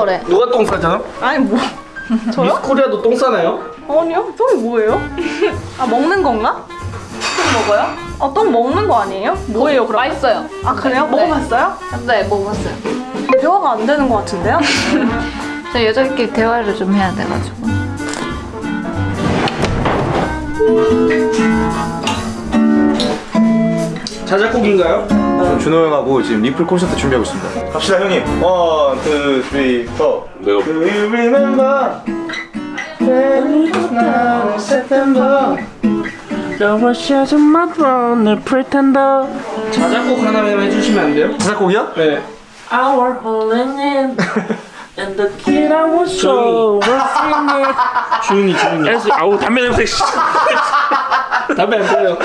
거래. 누가 똥 싸잖아? 아니 뭐 저요? 미스 코리아도 똥 싸나요? 아니요 똥이 뭐예요? 아 먹는 건가? 똥 먹어요? 아 똥 먹는 거 아니에요? 뭐예요 그럼? 맛있어요. 아 그래요? 네. 먹어봤어요? 네 먹어봤어요. 대화가 안 되는 것 같은데요? 저 여자끼리 대화를 좀 해야 돼가지고. 자작곡인가요? 준호 형하고 지금 리플 콘서트 준비하고 있습니다. 갑시다 형님. 원, 투, 쓰리, 포. 내가 Do you remember? 나는 September. 자작곡 하나만 해주시면 안 돼요? 자작곡이요? 네. Our holding in And the kid I was so was singing 주인이. 에스 아우 담배 냄새 씨. 담배 안 피워요.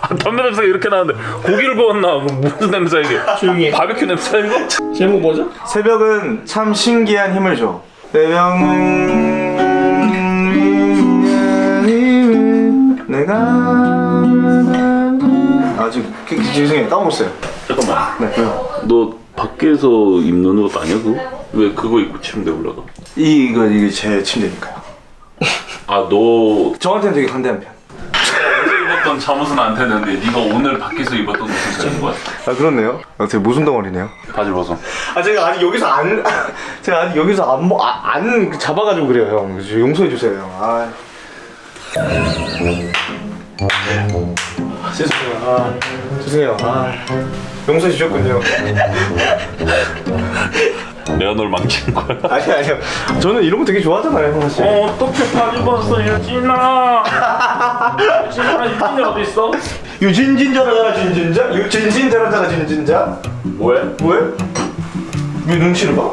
아, 담배 냄새가 이렇게 나는데 고기를 먹었나 뭐 무슨 냄새 이게 조용히 해. 바베큐 냄새 이거? 제목 뭐죠? 새벽은 참 신기한 힘을 줘. 새벽은 내가 아 지금 그- 그- 죄송해요 까먹었어요. 잠깐만 네 왜요? 너 밖에서 입는 옷 아니야 그거? 왜 그거 입고 침대 올라가? 이 이거 이게 제 침대니까요. 아너 저한테는 되게 관대한 편. 입었던 잠옷은 안 되는데 네가 오늘 밖에서 입었던 옷은 되는 거야 아 그렇네요. 아, 되게 모순 덩어리네요. 바지 벗어 아 제가 아직 여기서 안 제가 아직 여기서 안, 뭐, 아, 안 잡아가지고 그래요 형. 용서해 주세요 형. 아. 아, 죄송해요. 아, 죄송해요. 아, 용서해 주셨군요. 내가 널 망친 거야 아니 아니요. 저는 이런 거 되게 좋아하잖아요 사실. 어 어떻게 바지 벗어 유진아 유진아 유진이 어디 있어? 유진진자라잖아 진진자. 유진진자라잖아 진진자. 뭐해? 뭐해? 왜 눈치를 봐?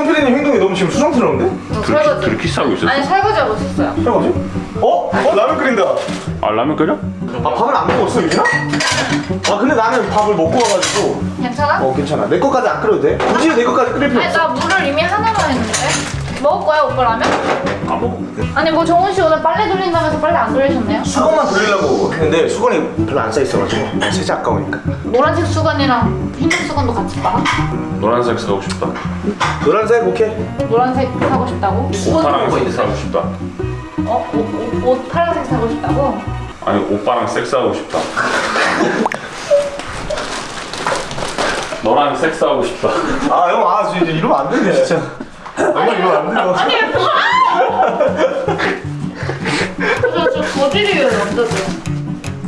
성필이님 행동이 너무 지금 수상스러운데? 설거지. 둘이 키스하고 있었어? 아니 설거지하고 있었어요. 설거지? 어? 어? 라면 끓인다. 아 라면 끓여? 아 밥을 안 먹었어 유진아? 아 근데 나는 밥을 먹고 와가지고 괜찮아? 어 괜찮아 내 것까지 안 끓여도 돼? 굳이 내 것까지 끓일 필요 아니 없어 나 물을 이미 하나만 했는데. 먹을 거야 오빠 라면? 안 먹어 아니 뭐 정훈 씨 오늘 빨래 돌린다면서 빨래 안 돌리셨네요? 수건만 돌리려고 했는데 수건이 별로 안 쌓여있어가지고 세제 아까우니까 노란색 수건이랑 흰색 수건도 같이 봐. 노란색 사고 싶다 노란색 오케이 노란색 사고 싶다고? 오빠랑 섹스하고 싶다 어? 옷, 옷, 옷 파란색 사고 싶다고? 아니 오빠랑 섹스하고 싶다 너랑 섹스하고 싶다 아형아 진짜 이러면 안 되네 진짜 형 이러면 안 돼요 아니 저, 저 저질이에요 남자들.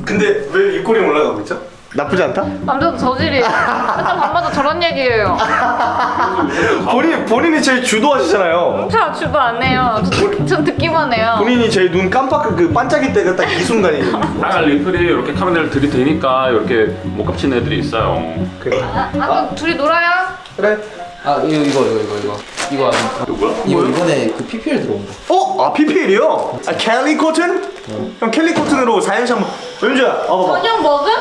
근데 왜 입꼬리 올라가고 있죠? 나쁘지 않다? 남자도 저질이에요. 맨날 밤마다 저런 얘기예요. 본인, 본인이 제일 주도하시잖아요. 저 주도 안 해요. 저 듣- 전 듣기만 해요. 본인이 제일 눈 깜빡 그 반짝일 때가 딱 이 순간이. 아 리플이 이렇게 카메라를 들이대니까 이렇게 못 갚친 애들이 있어요. 그래. 아, 아 그럼 둘이 놀아요? 그래. 아 이거 이거 이거 이거 이거 이거 안- 누구야? 이거 이번에 그 PPL 들어온 거. 어? 아 PPL이요? 아 캘리 코튼? 형 캘리 코튼으로 사연시 한번 연주야 와봐봐 저녁 먹음?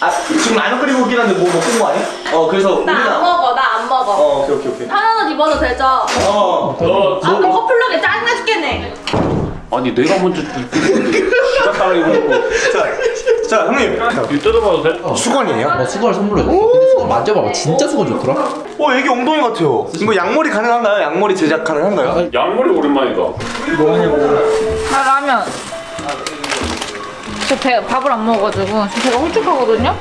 아 지금 라면 끓이고 있긴 한데 뭐온거 아니야? 어 그래서 나 안 먹어, 나 안 먹어. 어 오케이 오케이 오케이 편한 옷 입어도 되죠? 어너 아, 그 커플룩에 짜증나 죽겠네. 아니 내가 먼저 입고 자, 자 형님 이 뜯어봐도 돼? 수건이에요? 어 수건을 선물해줬어. 근데 수건 만져봐봐. 진짜 수건 좋더라. 어 애기 엉덩이 같아요 이거 양머리 가능한가요? 양머리 제작 가능한가요? 양머리 오랜만이다 나 라면 저 배, 밥을 안 먹어가지고 저 배가 홀쭉하거든요?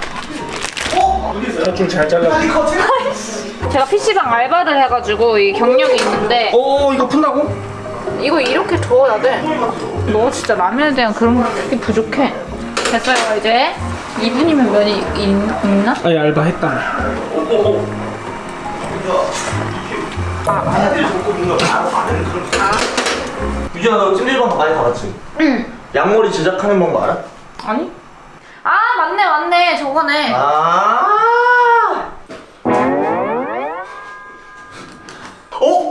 대충 잘 잘라. 제가 PC방 알바를 해가지고 이 경력이 있는데 오 이거 푼다고? 이거 이렇게 줘야 돼. 너 진짜 라면에 대한 그런 게 부족해. 됐어요 이제 2분이면 면이 있, 있나? 아니 알바 했다. 유진아 너 찜질방 많이 가봤지? 응. 양머리 제작하는 방법 알아? 아니? 아 맞네 맞네 저거네. 아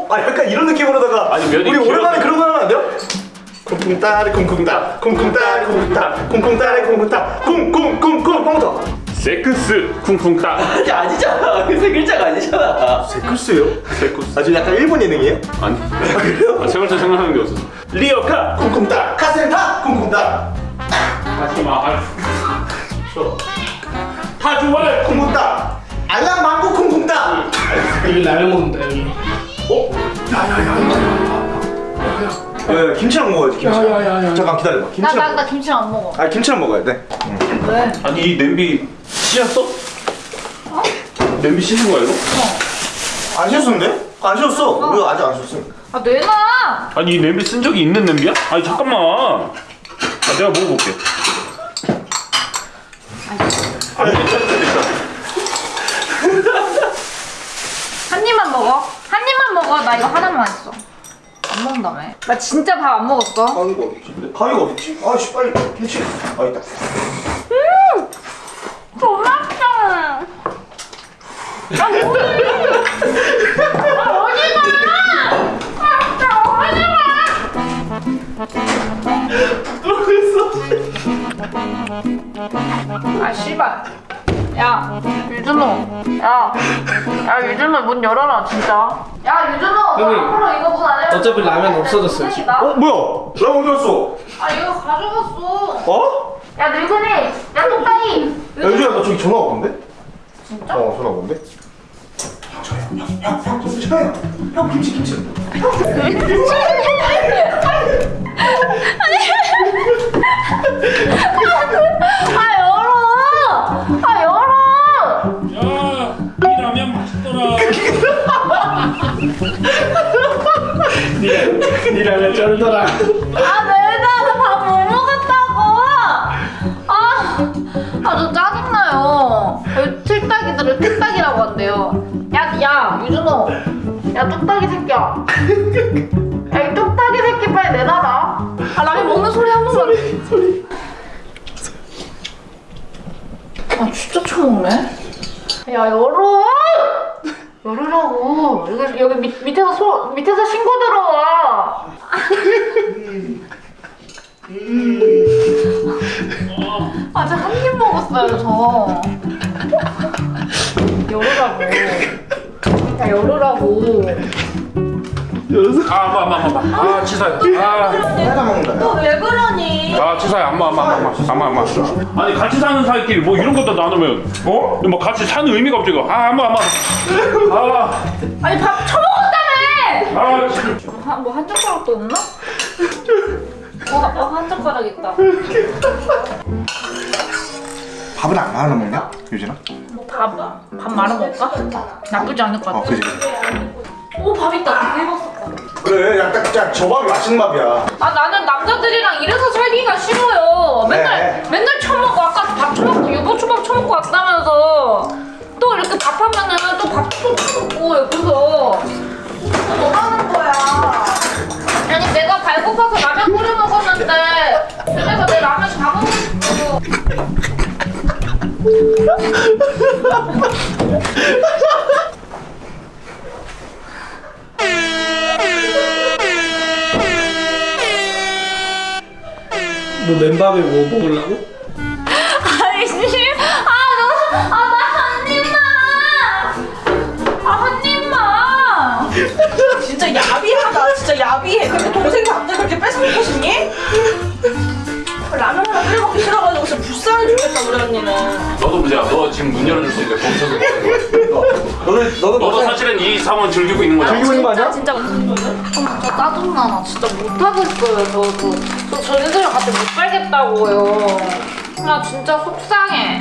어? 아 약간 이런 느낌으로다가 아니, 면이 우리 오랜만에 그런 거 하면 안 돼요? 쿵쿵 따리 쿵쿵 따 쿵쿵 따리 쿵쿵 따 쿵쿵 따리 쿵쿵 따 쿵쿵쿵쿵 뻥터 세크스 쿵쿵따 아니 아니잖아. 그세 글자가 아니잖아. 세쿠스요? 세쿠스 아주 약간 일본 예능이에요? 아니 아, 세 글자 생각하는 게 없었어 리어카 쿵쿵 따 카센타 쿵쿵 따 하지마 타주월 쿵쿵 따 알람 망고 쿵쿵 따 여기 라면 먹는다 여기. 야, 야, 김치랑 먹어야지 김치. 야야야야. 잠깐 기다려봐. 나, 김치랑. 나, 먹어. 나 김치랑 안 먹어. 아 김치랑 먹어야 돼. 왜? 아니 이 냄비 씻었어? 냄비 씻은 거야 이거? 안 씻었는데? 안 씻었어. 우리 아직 안 씻었어. 아, 내놔! 아니 이 냄비 쓴 적이 있는 냄비야? 아니 잠깐만 아 내가 먹어볼게 아니 괜찮다 괜찮다 한 입만 먹어. 한 입만 먹어. 나 이거 하나만 했어. 안 먹는다며. 나 진짜 밥 안 먹었어. 가위가 어딨지? 가위가 어딨지? 아씨 빨리 김치. 아 있다. 고맙다. 아, 뭐해? 아, 어디 가? 아, 나 어디 가? 아, 씨발. 야, 유준호. 야, 야, 유준호 문 열어라, 진짜. 야, 유준호. 너 형님. 앞으로 이거 문 안 열면 어차피 라면 없어졌어요, 지금. 나? 어 뭐야? 나 어디 갔어? 아, 이거 가져갔어. 어? 야, 늙은이. 야, 똑딱이. 야 유주야 나 저기 전화 오는데? 진짜? 어 전화 오는데? 형형형형 김치 형 김치 김치. 아, 열어. 아, 열어. 야이 라면 맛있더라 니 라면 쩔더라. 아, 내가 밥못 먹었다고. 아, 아, 저 짜증나요. 왜 틀딱이들을 틀딱이라고 한대요. 야, 야, 유준호. 야, 뚝딱이 새끼야. 야, 이 뚝딱이 새끼 빨리 내놔라. 아, 라면 먹는 소리 한 번만. 아, 진짜 처먹네? 야, 열어! 열으라고. 여기, 여기 밑, 밑에서 소, 밑에서 신고 들어와. 아직 한 입 먹었어요, 저. 열으라고. 야, 열으라고. 아마마마마 아 치사해 아, 내가 먹는다. 너 왜 그러니? 아 치사해 안마 안마 안마 안마 안마 아니 같이 사는 사이끼리 뭐 이런 것도 나누면 어? 뭐 같이 사는 의미가 없지 이거 아 안마 안마 아아 아니, 밥 처먹었다며! 아, 진짜. 한, 뭐한 젓가락도 없나? 어, 어, 한 젓가락 있다. 밥은 안 말아 먹냐? 유진아? 밥, 밥 말아 먹을까? 나쁘지 않을 것어 같아. 그지 그지. 오, 밥 있다. 대박. 그래 약간 진짜 저 밥이 맛있는 밥이야. 아 나는 남자들이랑 이래서 살기가 싫어요. 맨날 네. 맨날 처먹고 아까 밥 처먹고 유부초밥 처먹고 왔다면서 또 이렇게 밥 하면은 또 밥도 처먹고 옆에서 뭐 하는 거야? 아니 내가 배고파서 라면 끓여 먹었는데 그래서 내 라면 다 먹었어. 너 맨밥에 뭐 먹으려고? 아니 씨, 아 너무 아나 한 입만, 아한 입만. 진짜 야비하다. 진짜 야비해. 그렇게 동생 밥들 그렇게 뺏어먹고 싶니? 라면 하나 끓여 먹기 싫어가지고 진짜 불쌍해 죽겠다 우리 언니는. 너도 문제야 너 지금 문 열어줄 수 있니까 거기서 너는 너는 너도 사실은 이 상황 즐기고 있는 거야 즐기고 있는 거 아니야? 진짜 진짜 짜증나 나 진짜 못하겠어요 저도 저 저희들이랑 같이 못 살겠다고요. 나 진짜 속상해.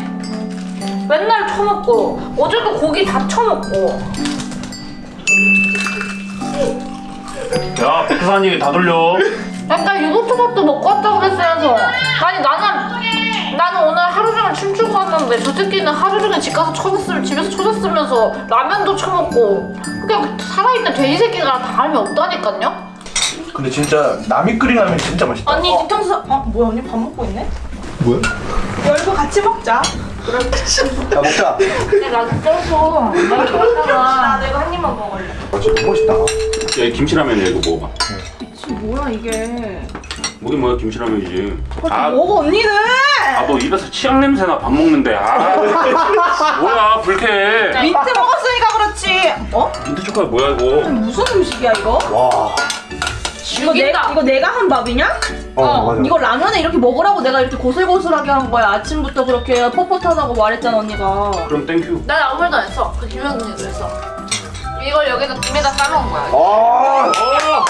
맨날 처먹고 어제도 고기 다 처먹고. 야 백산이 다 돌려. 약간 유부초밥도 먹고 왔다고 그랬어요 아니 나는 나는 오늘 하루 종일 춤추고 왔는데 저 새끼는 하루 종일 집 가서 쳐졌으면 집에서 쳐졌으면서 라면도 처먹고. 그냥 살아있는 돼지 새끼랑 다름이 없다니까요 근데 진짜 남이 끓인 라면 진짜 맛있다. 언니 뒤통수. 어 뭐야 언니 밥 먹고 있네? 뭐야? 열고 같이 먹자. 야 먹자. 근데 나 쪄서 나나 좋아하잖아 내가 한 입만 먹을래. 아 진짜 너무 맛있다. 야 김치라면이야 이거 먹어봐 뭐야 이게? 뭐긴 뭐야 김치라면이지 아, 먹어 언니는. 아너 입에서 치약 냄새나 밥 먹는데 아 뭐야 불쾌해 민트 먹었으니까 그렇지. 어? 민트 초콜릿 뭐야 이거 무슨 음식이야 이거? 와. 이거 내. 이거 내가 한 밥이냐? 어, 맞아. 이거 라면에 이렇게 먹으라고 내가 이렇게 고슬고슬하게 한 거야. 아침부터 그렇게 뻣뻣하다고 말했잖아 언니가. 그럼 thank you 난 아무 말도 안 했어 그 김현준이도 했어 이걸 여기다 김에다 싸먹은 거야. 아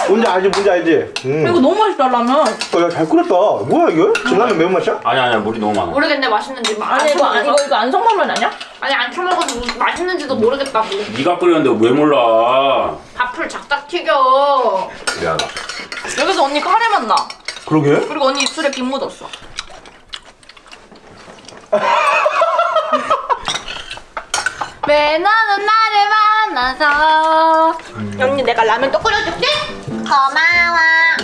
뭔지 알지 뭔지 알지 음. 이거 너무 맛있다 라면. 어, 야, 잘 끓였다 뭐야 이거? 진라면 매운맛이야? 아니 아니야 물이 너무 많아 모르겠네 맛있는지. 마- 아니 이거 안- 이거 이거 안성탕면 아니야? 아니 안 처먹어서 맛있는지도 모르겠다고. 네가 끓였는데 왜 몰라 밥풀 작작 튀겨. 미안하다 여기서 언니 카레 맛 나. 그러게 그리고 언니 입술에 김 묻었어. 왜 너는 나를 만나서 언니 내가 라면 또 끓여줄게. 고마워.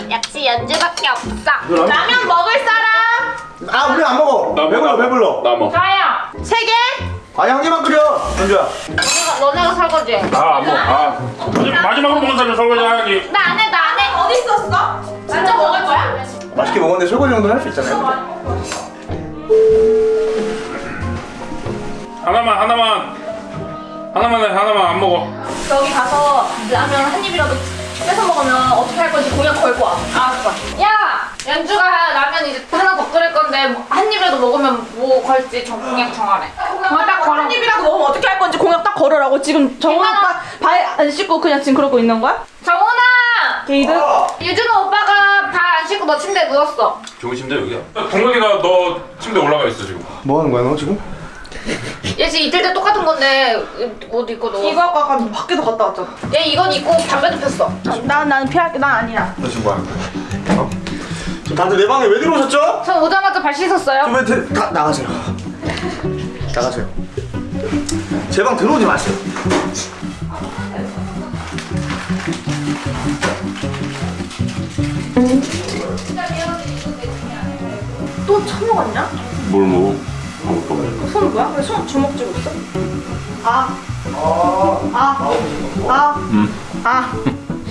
역시 연주밖에 없어. 라면 먹을 사람? 아 우리 안 먹어 나 배불러 먹어. 배불러 나 뭐. 자야. 세 개? 아니 한 개만 끓여 현주야 너네가 너네가 설거지. 해. 아안 먹어 아 마지막- 마지막으로 먹은 사람 설거지 해야지 나 안 해, 나 안 해. 어디 있었어? 진짜 먹을 거야? 맛있게 먹었는데 설거지 정도는 할 수 있잖아요 하나만 하나만 하나만 해 하나만 안 먹어 저기 가서 라면 한 입이라도 뺏어 먹으면 어떻게 할 건지 공약 걸고 와. 알았어. 야, 연주가 라면 이제 하나 더 끓일 건데 뭐 한 입이라도 먹으면 뭐 걸지 정 공약 정하래. 공약 딱 걸어. 한 입이라도 먹으면 어떻게 할 건지 공약 딱 걸으라고 지금 정훈 얼마나? 오빠 발안 씻고 그냥 지금 그러고 있는 거야? 정훈아, 게이드? 유준호 오빠가 발 안 씻고 너 침대에 누웠어. 좋은 침대 여기야 동근이가 너 침대 올라가 있어 지금 뭐 하는 거야 너 지금? 얘 지금 이틀 때 똑같은 건데 옷 입고 누워. 이거 아까 밖에서 갔다 왔잖아. 얘 이건 입고 담배도 폈어. 난 나는 피할게. 난 아니야. 너 지금 뭐 하는 거야? 어? 다들 내 방에 왜 들어오셨죠? 전 오자마자 발 씻었어요. 좀 왜, 들- 다 나가세요 나가세요 제 방 들어오지 마세요 또 처먹었냐? 뭘 먹어? 아무것도 없네 손 뭐야? 왜 손 주먹 쥐고 있어? 아. 아. 아. 아.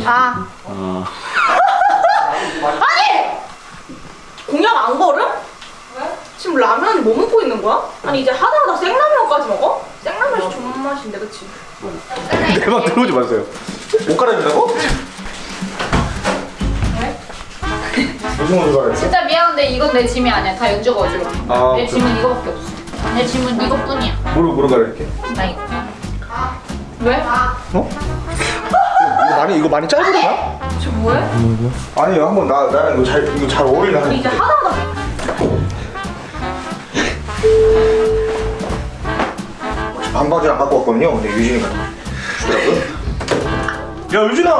아. 아니! 공약 안 걸음? 왜? 지금 라면 뭐 먹고 있는 거야? 아니 이제 하다 하다 생라면까지 먹어? 생라면이 좋은 맛인데 그치? 내방 들어오지 마세요 옷 갈아입는다고? 무슨 옷을 갈아입어? 진짜 미안한데 이건 내 짐이 아니야. 다 연주가 어지러. 아, 내 짐은 이거밖에 없어. 내 짐은 이것뿐이야. 뭐로 뭐로 갈아입게? 나 이거. 왜? 어? 이거 많이 이거 많이 짧으려나? 저 뭐해? 아니 한번 나 나랑 이거 잘 이거 잘 어울리나 이제 하니까. 하다 하다 반바지 안 갖고 왔거든요. 근데 유진이가 주더라고요. 야 유진아,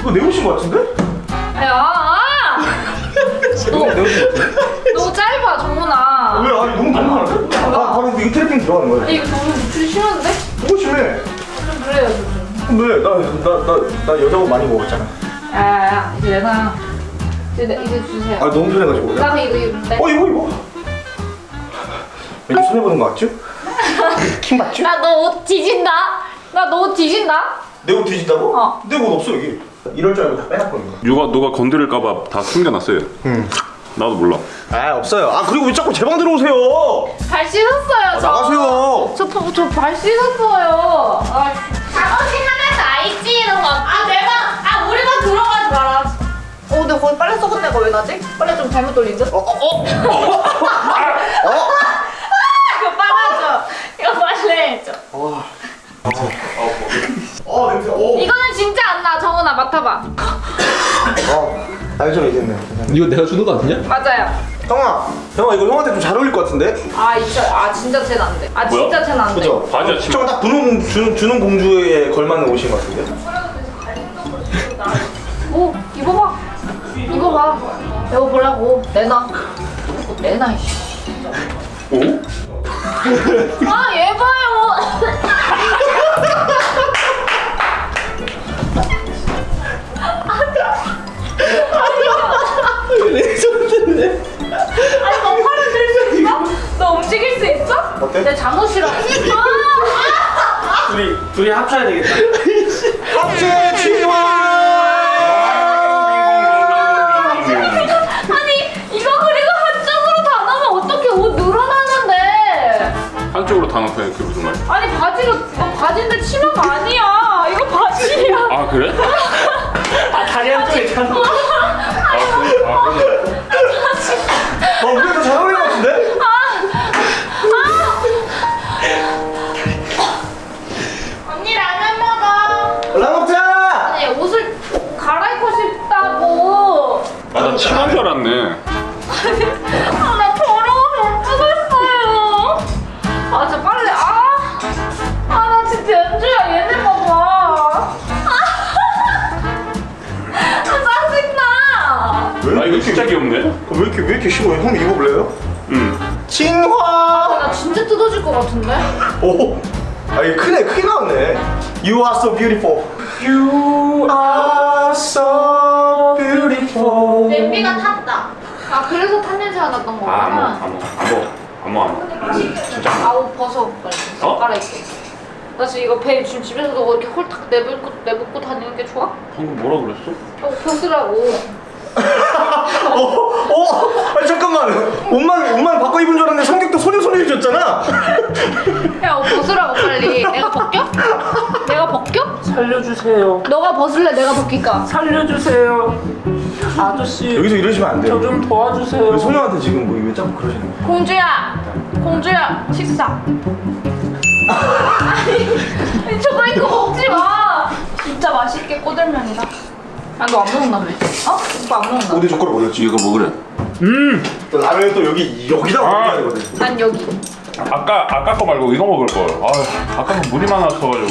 이거 내 옷인 것 같은데? 야! 같은데? 너무 짧아, 정훈아. 왜? 아니 너무 너무 아, 바로 이거 트래핑 들어가는 거야. 이거 너무 노출이 심한데? 너무 심해. 좀 그래요, 좀. 왜? 나 나 나 나 여자 옷 많이 먹었잖아. 야야야, 이제 내가 이제, 내- 이제 주세요. 아 너무 편해가지고. 야. 나도 이거 입는데. 어 이거 이거. 왠지 손해 보는 거 같죠? 킹 맞죠? 나 너 옷 뒤진다. 나 너 옷 뒤진다. 내 옷 뒤진다고? 어. 내 옷 없어 여기. 이럴 줄 알고 다 빼놨거든요. 누가 누가 건드릴까봐 다 숨겨놨어요 응. 나도 몰라 아 없어요. 아 그리고 왜 자꾸 제 방 들어오세요? 발 씻었어요, 저. 아, 나가세요. 저, 저발 씻었어요. 아, 하나 다 있지, 이런 거. 아, 내 방, 아, 우리 방 들어가지 마라. 어 근데 거기 빨래 썩은 데가 왜 나지? 빨래 좀 잘못 돌린 듯? 어, 어, 어. 이거 빨아줘. 이거 빨래 해줘. 어 냄새. 어. 이거는 진짜 안 나, 정훈아, 맡아봐. 어. 알죠 이제는. 이거 내가 주는 거 아니냐? 맞아요. 형아, 형아 이거 형한테 좀 잘 어울릴 것 같은데? 아, 이거, 아, 진짜 쟤는 안 돼. 아, 뭐야? 진짜 쟤는 안 돼. 그죠? 바지야 치마 저거 딱 분홍 주, 주는 공주에 걸맞는 옷인 것 같은데? 오, 입어봐. 입어봐. 입어보라고. 내놔. 내놔, 이씨. 오? 아, 들수 있어? 너 움직일 수 있어? 어때? 내 잠옷이랑. 아! 둘이 둘이 합쳐야 되겠다. 합체 것 같은데? 오. 아 이게 크네 크게 나왔네. You are so beautiful. You are so beautiful. 냄비가 탔다. 아, 그래서 탄 냄새가 났던 거구나. 아, 안 먹어, 안 먹어, 안 먹어, 안 먹어. 진짜 안. 아우 벗어 빨리 어? 갈아입게 나 지금 이거 배 지금 집에서도 이렇게 홀딱 내뱉고 내뱉고 다니는 게 좋아? 방금 뭐라 그랬어? 어 벗으라고 어, 어, 아니 잠깐만. 옷만 옷만 바꿔 입은 줄 알았는데 성격도 소녀소녀해졌잖아. 야 어, 벗으라고 빨리 내가 벗겨? 내가 벗겨? 살려주세요. 너가 벗을래 내가 벗길까? 살려주세요. 아저씨, 여기서 이러시면 안 돼요. 저 좀 도와주세요. 왜 소녀한테 지금 뭐 왜 자꾸 그러시는 거예요? 공주야 공주야 식사 아니 저거 이거 먹지 마 진짜 맛있게 꼬들면이다. 아, 너 안 먹는다며? 어? 오빠 안 먹는다. 어디 젓가락 어디였지? 이거 먹으래. 음. 또 라면은 또 여기 여기다 아. 먹어야 되거든. 난 여기. 아까 아까 거 말고 이거 먹을 걸. 아, 아까는 물이 많았어가지고.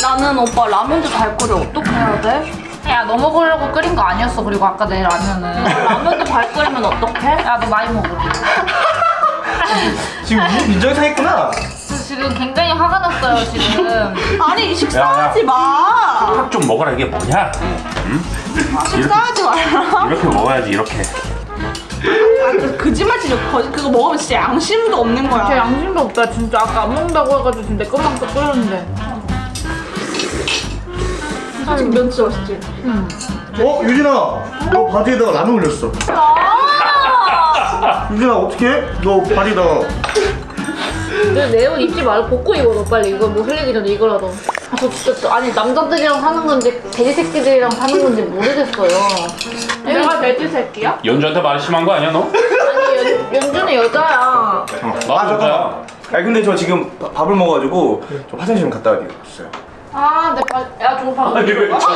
나는 오빠 라면도 잘 끓여. 어떻게 해야 돼? 야, 너 먹으려고 끓인 거 아니었어. 그리고 아까 내 라면은. 라면도 잘 끓이면 어떡해? 야, 너 많이 먹어. 지금 이 빈정이 상했구나. 저 지금 굉장히 화가 났어요, 지금. 아니 식사하지 마. 밥좀 먹어라 이게 뭐냐? 식사하지 말라. 이렇게 먹어야지 이렇게. 아, 그 거짓말 치죠. 거짓 그거 먹으면 진짜 양심도 없는 제 거야. 양심도 없다. 진짜 아까 안 먹는다고 해가지고 지금 내 것만 또 끓였는데. 지금 면치 맛있지? 어 유진아, 너 바지에다가 라면 올렸어. 아! 유진아 어떻게? 너 바지에다가 내옷 입지 말고 벗고 입어, 너 빨리. 이거 뭐 흘리기 전에 이거라도. 아, 저 진짜, 저- 아니, 남자들이랑 사는 건지, 돼지 새끼들이랑 사는 건지 모르겠어요. 내가 돼지 새끼야? 연주한테 말 심한 거 아니야 너? 아니, 연, 연주는 여자야. 나 여자야. 아니 근데 저 지금 바- 밥을 먹어가지고 좀 화장실 좀 갔다 와야겠어요. 아, 내 발, 야, 저거 봐. 아니 왜 저?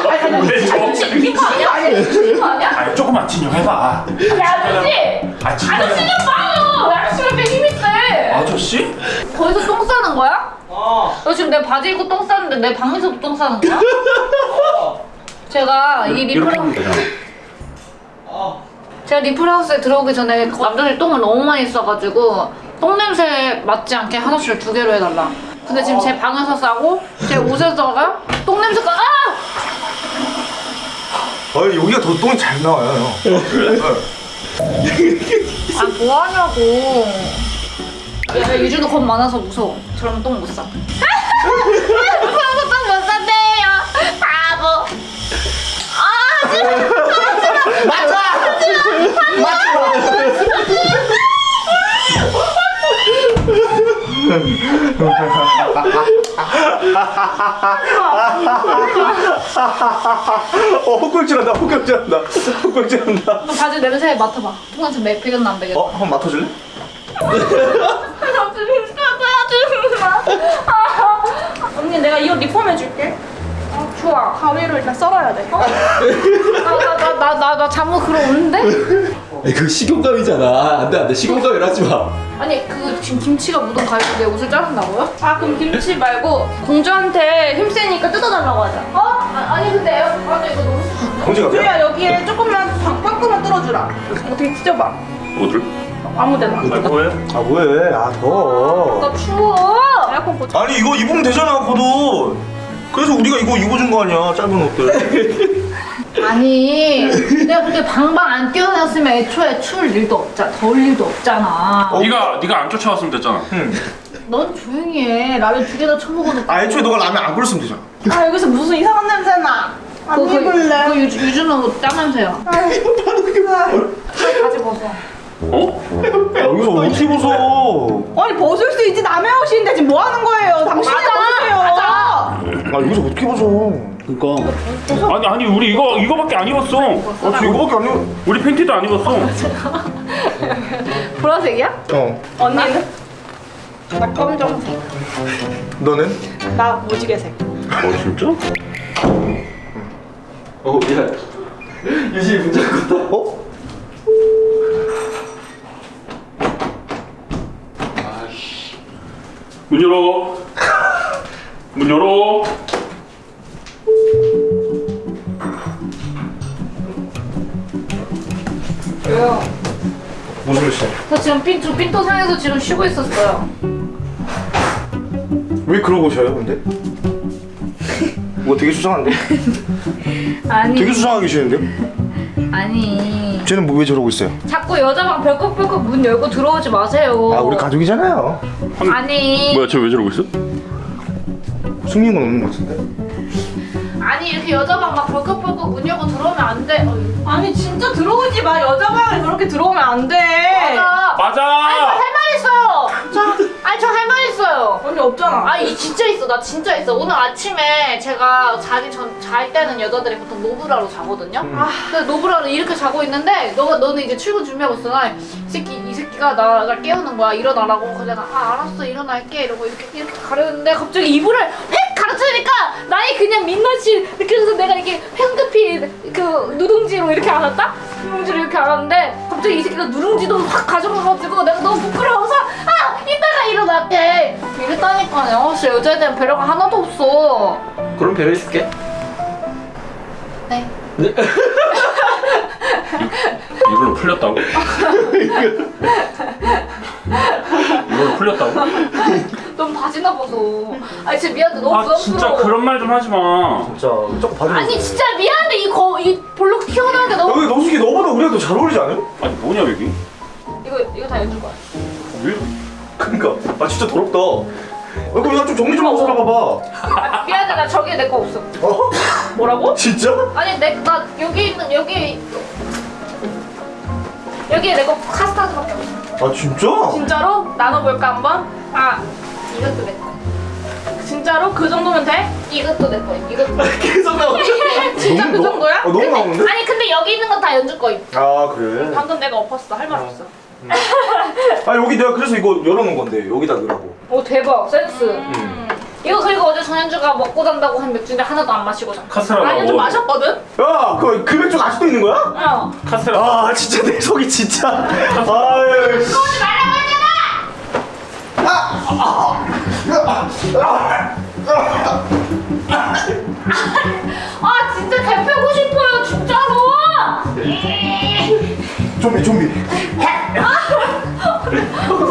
왜 저? 이거 아니야? 아니, 이거 아니야? 아니 조금만 진정해봐. 야, 아저씨! 아. 아저씨 좀 봐요! 아저씨가 왜 세? 아저씨? 거기서 똥 싸는 거야? 너 지금 내 바지 입고 똥 싸는데 내 방에서도 똥 싸는 거야? 제가 이 이렇게 하면 리플 되잖아. 제가 리플하우스에 들어오기 전에 남자들이 똥을 너무 많이 싸가지고 똥 냄새 맡지 않게 화장실을 두 개로 해달라. 근데 지금 제 방에서 싸고 제 옷에서가 똥 냄새가 아! 아 여기가 더 똥이 잘 나와요. 형. 아 뭐하냐고. 야 유주도 겁 많아서 무서워. 저러면 똥 못 싸. 무서워서 똥못 싼대요. 바보. 아 진짜. 어 헛걸질한다 헛걸질한다 헛걸질한다. 너 바지 냄새 맡아봐. 매 배겼나 안 배겼나? 어 한번 맡아줄래? 언니 내가 이 옷 리폼해줄게. 좋아. 가위로 일단 썰어야 돼. 나나나 나 나 나 잠옷 그러 오는데? 그 식용감이잖아. 안돼 안돼 식용감이라 하지 마. 아니 그 지금 김치가 묻은 가위로 내 옷을 자른다고요? 아 그럼 김치 말고 공주한테 힘세니까 뜯어달라고 하자. 어? 아, 아니 근데 에어컨 이거 너무 왜? 주야 여기에 조금만 방- 빵꾸만 뚫어주라. 어떻게 찢어봐. 어딜? 아무 데나. 아 뭐해? 아 뭐해? 아 더워. 나 추워. 에어컨 꽂. 아니 이거 입으면 되잖아 겉옷. 그래서 우리가 이거 입어준 거 아니야 짧은 옷들. 아니 내가 그렇게 방방 안 뛰어났으면 애초에 추울 일도 없잖아. 더울 일도 없잖아. 네가 네가 안 쫓아왔으면 됐잖아. 넌 조용히 해. 라면 두 개나 처먹어도. 아 애초에 너가 라면 안 끓였으면 되잖아. 아 여기서 무슨 이상한 냄새 나. 안 그거 그, 입을래. 그 유주, 유주는 옷땀 냄새야. 바지 벗어. 어? 야, 여기서 어떻게 벗어? 아니 벗을 수 있지 남의 옷인데 지금 뭐 하는 거예요? 당신이 벗으세요. 아 여기서 어떻게 벗어? 그니까 아니 아니 우리 이거 이거밖에 안 입었어. 아 저 이거밖에 안 입어. 우리 팬티도 안 입었어. 보라색이야? 어. 언니는? 나 검정색. 너는? 나 무지개색. 어 진짜? 어 야. 유진이 문자 껐다. 어? 문 열어. 문 열어. 왜요? 무슨 일 있어? 저 지금 핀, 저 핀도상에서 지금 쉬고 있었어요. 왜 그러고 쉬어요 근데? 뭐 되게 수상한데? 아니, 되게 수상하게 쉬는데요? 아니. 쟤는 뭐 왜 저러고 있어요? 자꾸 여자방 벌컥벌컥 문 열고 들어오지 마세요. 아 우리 가족이잖아요 아니. 뭐야, 쟤 왜 저러고 있어? 숨긴 건 없는 것 같은데? 아니, 이렇게 여자방 막 벌컥벌컥 문 열고 들어오면 안 돼. 어이, 아니 진짜 들어오지 마 여자 방에 그렇게 들어오면 안 돼. 맞아. 맞아! 아니, 언니 없잖아. 아, 이 진짜 있어. 나 진짜 있어. 오늘 아침에 제가 자기 전, 잘 때는 여자들이 보통 노브라로 자거든요. 아, 근데 노브라로 이렇게 자고 있는데, 너가, 너는 이제 출근 준비하고 있어. 나, 이 새끼, 이 새끼가 나를 깨우는 거야. 일어나라고. 그래서 내가, 아, 알았어. 일어날게. 이러고 이렇게, 이렇게 가려는데, 갑자기 이불을 획 가르치니까, 나의 그냥 민낯이 느껴져서 내가 이렇게 황급히 그 누룽지로 이렇게 안았다? 누룽지로 이렇게 안았는데, 갑자기 이 새끼가 누룽지도 확 가져가가지고, 내가 너무 부끄러워서, 아! 이따가 일어날게. 이랬다니까요. 진짜 여자에 대한 배려가 하나도 없어. 그럼 배려해줄게. 네. 이걸로 풀렸다고? 이걸로 풀렸다고? 너무 바지나 보소. 아니 진짜 미안해 너무 아 부담스러워. 진짜 그런 말 좀 하지 마. 진짜 조금 봐주세요 아니 진짜 미안한데 이거 이 볼록 튀어나온 게 너무 여기 노숙이 너보다 우리가 더잘 어울리지 않아요? 아니 뭐냐 여기? 이거 이거 다 연줄 거야. 왜? 그니까 아 진짜 더럽다 어, 그럼 이거 좀 정리 좀 하고 살아봐봐 아, 미안해 나 저기에 내 거 없어. 어? 뭐라고? 진짜? 아니 내 나 여기 있는 여기 여기에 내 거 카스타드밖에 없어. 아 진짜? 진짜로 나눠볼까 한번? 아 이것도 내 거. 진짜로 그 정도면 돼? 이것도 내 거. 이것도. 계속 나오죠? 진짜 너무 그 너- 정도야? 어, 너무 나오는데? 아니 근데 여기 있는 건 다 연줄 거. 아 그래? 방금 내가 엎었어 할 말 없어. 아 여기 내가 그래서 이거 열어놓은 건데 여기다 넣으라고 오 대박 센스. 이거 그리고 어제 전현주가 먹고 잔다고 한 맥주인데 하나도 안 마시고 자. 카스테라 아니 좀 먹어. 마셨거든? 야! 그, 그 맥주 아직도 있는 거야? 어. 카스테라. 아 진짜 내 속이 진짜 아유 씨. 오지 말라고 했잖아. 아 진짜 대표고 싶어요 진짜로. 좀비 좀비. 또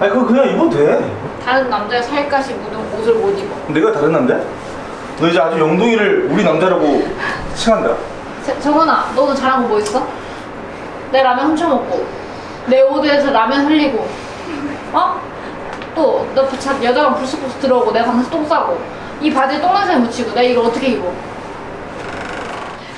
아니 그거 그냥 입어도 돼 다른 남자의 살갗이 묻은 옷을 못 입어. 내가 다른 남자? 너 이제 아주 영동이를 우리 남자라고 칭한다 세- 정원아, 너는 잘한 거 뭐 있어? 내 라면 훔쳐 먹고, 내 옷에서 라면 흘리고, 어? 또, 너 부- 자- 여자가 불쑥불쑥 들어오고, 내가 방에서 똥 싸고, 이 바지에 똥냄새 묻히고, 내가 이걸 어떻게 입어?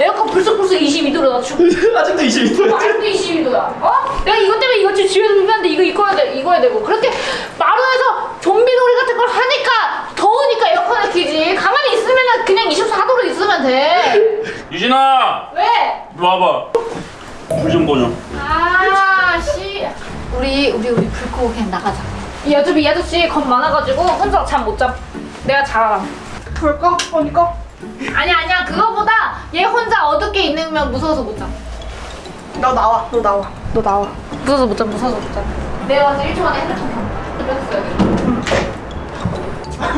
에어컨 불쑥불쑥 22도로 낮추고, 아직도 22도 아직도 22도야. 어? 내가 이것 때문에 이거 지금 집에서 불편한데 이거 입어야 돼, 입어야 되고. 그렇게 마루에서 좀비 놀이 같은 걸 하니까, 더우니까 에어컨을 키지. 가만히 있으면 그냥 24도로 있으면 돼. 유진아, 왜? 와봐. 불 좀 꺼줘. 아, 씨. 우리, 우리, 우리 불 끄고 그냥 나가자. 이 어차피 이 아저씨 겁 많아가지고 혼자 잠 못 잠. 내가 잘. 불 꺼? 언니 꺼? 아니야, 아니야. 그거보다 있으면 무서워서 못 잠. 너 나와. 너 나와. 너 나와. 무서워서 못 잠, 무서워서 못 잠. 내가 와서 1초 만에 핸드폰.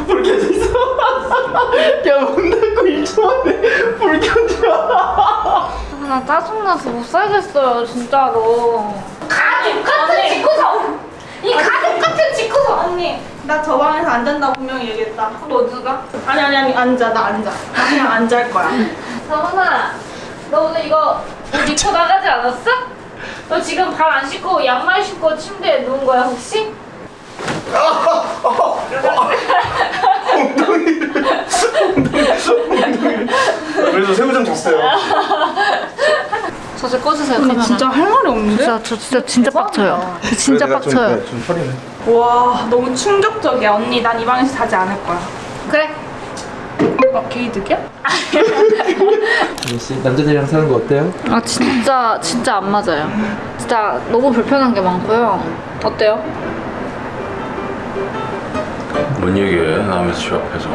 불 켜져 있어 야문 닫고 1초 만에 불 켜져 아, 나 짜증나서 못 살겠어요, 진짜로. 가족 같은 집구석! 이 가족 같은 집구석! 언니 나 저 방에서 안 잔다고 분명히 얘기했다. 너 누가? 아니 아니 아니 앉아 나 앉아. 나 그냥 앉아 할 거야. 서훈아, 너 오늘 이거 옷 입고 나가지 않았어? 너 지금 발 안 씻고 양말 신고 침대에 누운 거야 혹시? 그래서 새우장 줬어요. 저좀 꺼주세요 카메라 진짜 할 말이 없는데? 진짜 저 진짜 진짜 빡쳐요. 진짜 빡쳐요. 좀 처리해. 와 너무 충격적이야. 언니 난 이 방에서 자지 않을 거야. 그래 어, 게이득이야? 혹시 남자들이랑 사는 거 어때요? 아 진짜 진짜 안 맞아요. 진짜 너무 불편한 게 많고요. 어때요? 뭔 얘기해 남의 집 앞에서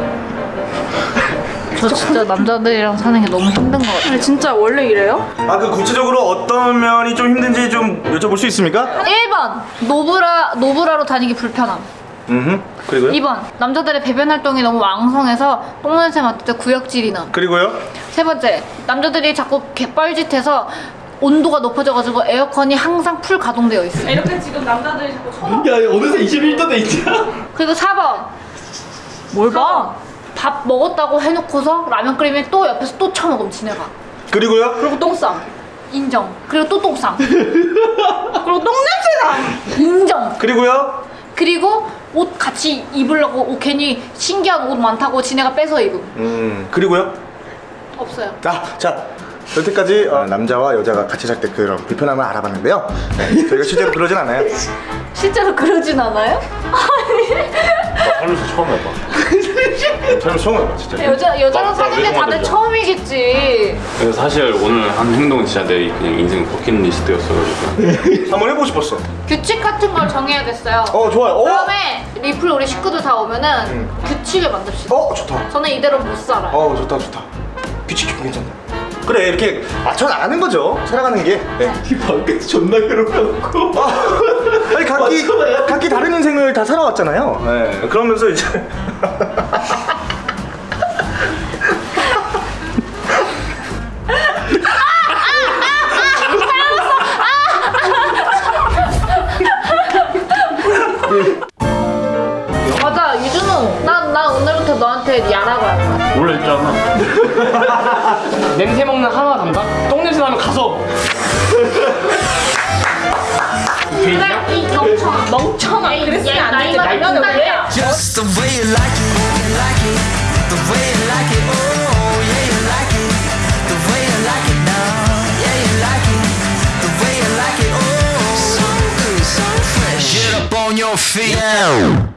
저 진짜 남자들이랑 사는 게 너무 힘든 것 같아요. 진짜 원래 이래요? 아 그 구체적으로 어떤 면이 좀 힘든지 좀 여쭤볼 수 있습니까? 1번 노브라 노브라로 다니기 불편함. 음. 그리고요? 2번 남자들의 배변 활동이 너무 왕성해서 똥냄새 맡을 때 구역질이 남. 그리고요? 세 번째 남자들이 자꾸 개뻘짓해서 온도가 높아져가지고 에어컨이 항상 풀 가동되어 있어. 요 이렇게 지금 남자들이 자꾸 쳐다 야 어느새 21도 돼 있잖아. 그리고 4번 뭘 봐? 밥 먹었다고 해놓고서 라면 끓이면 또 옆에서 또 처먹으면 지네가. 그리고요? 그리고 똥쌈. 인정. 그리고 또 똥쌈. 그리고 똥냄새나 인정. 그리고요? 그리고 옷 같이 입으려고 옷 괜히 신기한 옷 많다고 지네가 뺏어 입음. 음. 그리고요? 없어요. 아, 자. 여태까지 어, 남자와 여자가 같이 살 때 그런 불편함을 알아봤는데요. 네, 저희가 실제로 그러진 않아요. 실제로 그러진 않아요? 살면서 처음 해봐 저는 처음 해봐, 진짜. 여자 여자랑 맞아, 사귄 게 다들. 처음이겠지. 그래서 사실 오늘 한 행동은 진짜 내 그냥 인생 버킷리스트였어가지고 한번 해보고 싶었어. 규칙 같은 걸 정해야겠어요. 어, 좋아요. 어? 다음에 리플 우리 식구들 다 오면은 규칙을 만듭시다. 어, 좋다. 저는 이대로 못 살아요. 어, 좋다, 좋다. 규칙 좀 괜찮다. 그래, 이렇게 맞춰 나가는 거죠. 살아가는 게. 네. 이 밖에서 존나 괴롭혀놓고. 아니 각기. 각기 다른 인생을 다 살아왔잖아요. 네. 그러면서 이제 있잖아 냄새 먹는 하나 담당? 똥 냄새 나면 가서 그래 이 멍청아. 멍청아. 그랬으면 안 되지. 라면을 왜? Just the way you like it, you like it, the way you like it, oh yeah you like it, the way you like it now, yeah you like it, the way you like it, oh so good, so fresh. Get up on your feet.